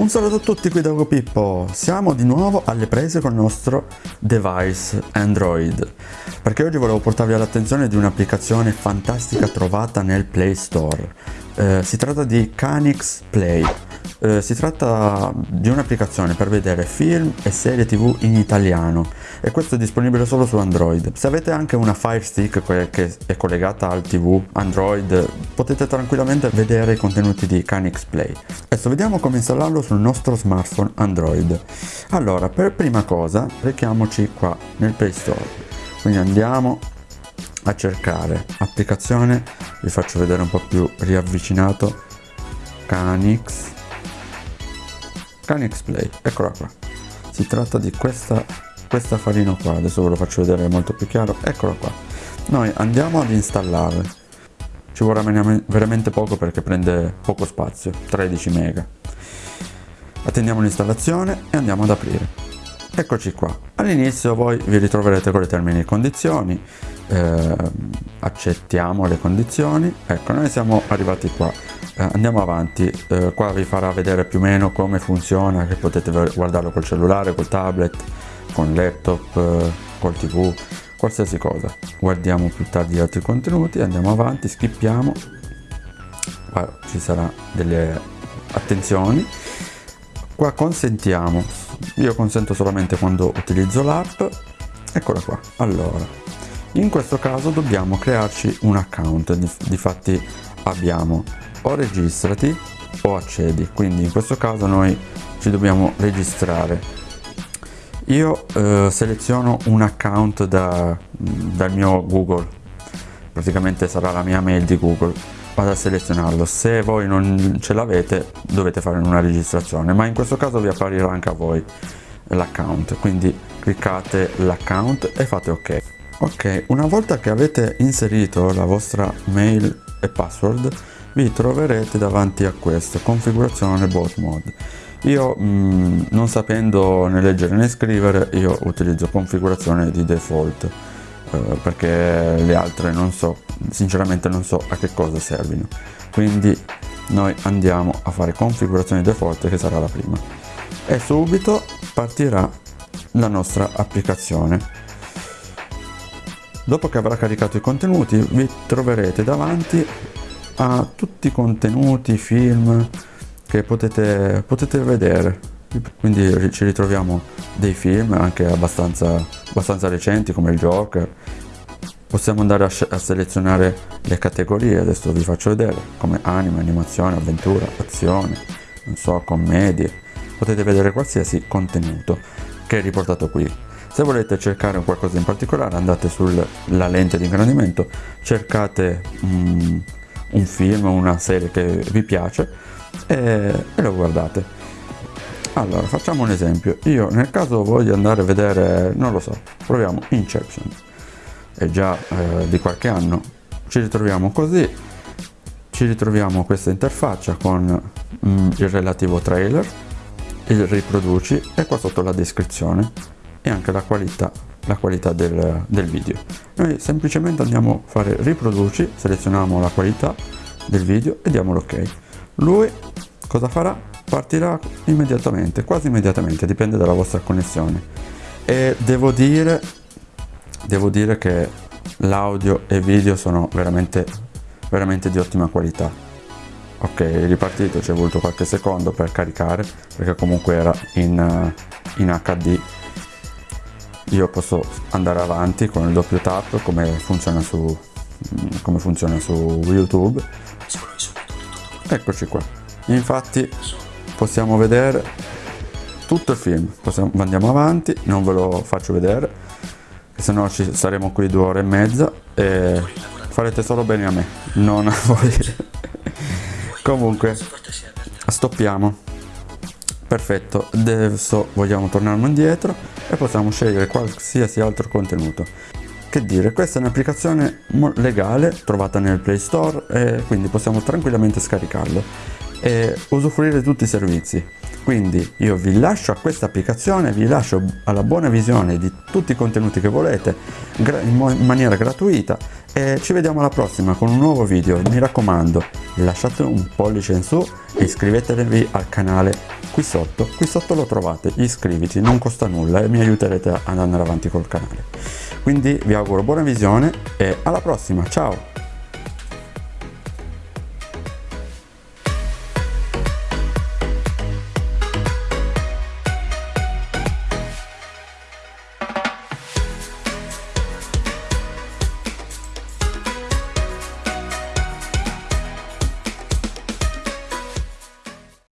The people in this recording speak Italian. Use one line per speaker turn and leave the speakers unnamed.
Un saluto a tutti qui da Ugo Pippo, siamo di nuovo alle prese con il nostro device Android. Perché oggi volevo portarvi all'attenzione di un'applicazione fantastica trovata nel Play Store. Eh, si tratta di Canix Play eh, si tratta di un'applicazione per vedere film e serie tv in italiano e questo è disponibile solo su Android. Se avete anche una Fire Stick che è collegata al tv Android potete tranquillamente vedere i contenuti di Canix Play. Adesso vediamo come installarlo sul nostro smartphone Android. Allora, per prima cosa rechiamoci qua nel Play Store. Quindi andiamo a cercare applicazione, vi faccio vedere un po' più riavvicinato Canix Canix Play, eccola qua. Si tratta di questa, questa farina qua, adesso ve lo faccio vedere molto più chiaro, eccola qua. Noi andiamo ad installare, ci vorrà veramente poco perché prende poco spazio, 13 mega. Attendiamo l'installazione e andiamo ad aprire. Eccoci qua, all'inizio voi vi ritroverete con le termini e condizioni, eh, accettiamo le condizioni, ecco noi siamo arrivati qua. Eh, andiamo avanti. Eh, qua vi farà vedere più o meno come funziona che potete guardarlo col cellulare col tablet con laptop eh, col tv qualsiasi cosa. Guardiamo più tardi altri contenuti andiamo avanti skippiamo. Qua ci sarà delle attenzioni. Qua consentiamo io consento solamente quando utilizzo l'app. Eccola qua. Allora in questo caso dobbiamo crearci un account difatti abbiamo. O registrati o accedi. Quindi in questo caso noi ci dobbiamo registrare. Io eh, seleziono un account da, dal mio google. Praticamente sarà la mia mail di google. Vado a selezionarlo. Se voi non ce l'avete dovete fare una registrazione. Ma in questo caso vi apparirà anche a voi l'account. Quindi cliccate l'account e fate ok ok una volta che avete inserito la vostra mail e password vi troverete davanti a questo configurazione bot mode. Io mh, mm, non sapendo né leggere né scrivere io utilizzo configurazione di default eh, perché le altre non so sinceramente non so a che cosa servino. Quindi noi andiamo a fare configurazione default che sarà la prima. E subito partirà la nostra applicazione dopo che avrà caricato i contenuti vi troverete davanti a tutti i contenuti, film che potete, potete vedere. Quindi ci ritroviamo dei film anche abbastanza, abbastanza recenti come il Joker. Possiamo andare a, a, selezionare le categorie. Adesso vi faccio vedere come anime, animazione, avventura, azione non so, commedie. Potete vedere qualsiasi contenuto che è riportato qui se volete cercare qualcosa in particolare andate sulla lente di ingrandimento cercate mm, un film una serie che vi piace e, e lo guardate. Allora facciamo un esempio. Io nel caso voglio andare a vedere non lo so proviamo Inception. È già eh, di qualche anno. Ci ritroviamo così ci ritroviamo questa interfaccia con mm, il relativo trailer il riproduci e qua sotto la descrizione e anche la qualità la qualità del, del video. Noi semplicemente andiamo a fare riproduci selezioniamo la qualità del video e diamo l'ok. Lui cosa farà? Partirà immediatamente quasi immediatamente dipende dalla vostra connessione. E devo dire devo dire che l'audio e video sono veramente veramente di ottima qualità. Ok ripartito ci è voluto qualche secondo per caricare perché comunque era in, in hd io posso andare avanti con il doppio tap come funziona su, come funziona su youtube. Eccoci qua. Infatti possiamo vedere tutto il film. Possiamo, andiamo avanti non ve lo faccio vedere se no ci saremo qui due ore e mezza e farete solo bene a me. Non a voi. Comunque stoppiamo perfetto. Adesso vogliamo tornare indietro e possiamo scegliere qualsiasi altro contenuto. Che dire questa è un'applicazione legale trovata nel play store e quindi possiamo tranquillamente scaricarlo e usufruire di tutti i servizi quindi io vi lascio a questa applicazione vi lascio alla buona visione di tutti i contenuti che volete in maniera gratuita e ci vediamo alla prossima con un nuovo video. Mi raccomando lasciate un pollice in su e iscrivetevi al canale qui sotto qui sotto lo trovate iscriviti non costa nulla e mi aiuterete ad andare avanti col canale. Quindi vi auguro buona visione e alla prossima ciao